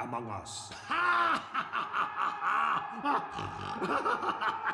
Among Us.